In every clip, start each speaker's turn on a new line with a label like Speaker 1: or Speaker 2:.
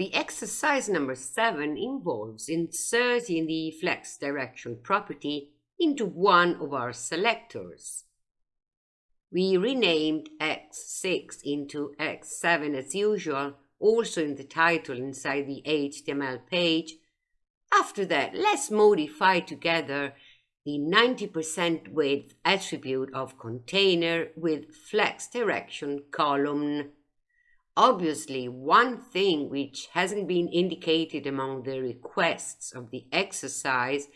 Speaker 1: The exercise number 7 involves inserting the flex direction property into one of our selectors. We renamed X6 into X7 as usual, also in the title inside the HTML page. After that, let's modify together the 90% width attribute of container with flex direction column. Obviously, one thing which hasn't been indicated among the requests of the exercise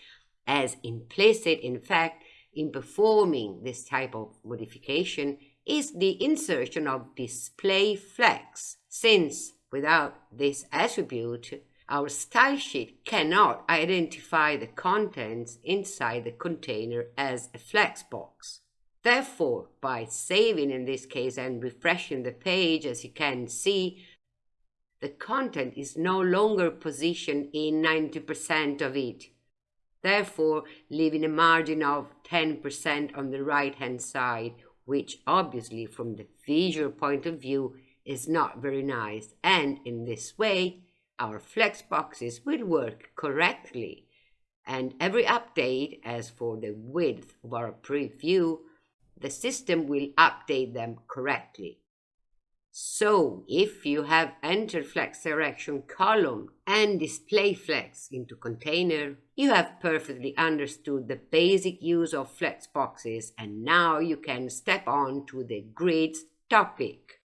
Speaker 1: as implicit, in fact, in performing this type of modification is the insertion of display flex, since without this attribute, our style sheet cannot identify the contents inside the container as a flex box. Therefore, by saving in this case and refreshing the page, as you can see, the content is no longer positioned in 90% of it, therefore leaving a margin of 10% on the right hand side, which obviously from the visual point of view is not very nice. And in this way our flex boxes will work correctly. And every update as for the width of our preview the system will update them correctly. So, if you have entered flex direction column and display flex into container, you have perfectly understood the basic use of flex boxes and now you can step on to the grids topic.